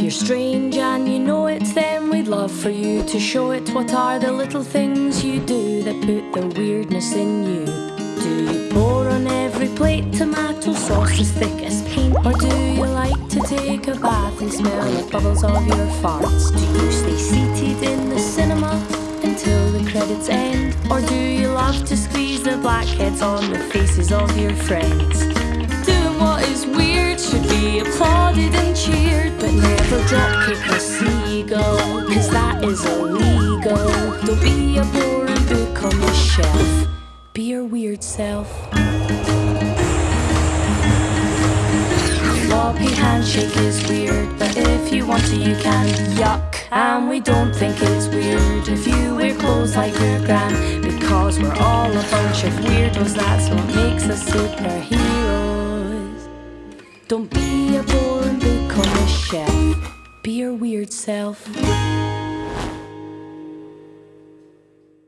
you're strange and you know it, then we'd love for you to show it. What are the little things you do that put the weirdness in you? Do you pour on every plate tomato sauce as thick as paint? Or do you like to take a bath and smell the bubbles of your farts? Do you stay seated in the cinema until the credits end? Or do you love to squeeze the blackheads on the faces of your friends? Doing what is weird should be applauded illegal. Don't be a boring book on the shelf, be your weird self. Floppy handshake is weird, but if you want to, you can. Yuck. And we don't think it's weird if you wear clothes like your gran, because we're all a bunch of weirdos. That's what makes us superheroes. Don't be a boring book on the shelf. Be your weird self.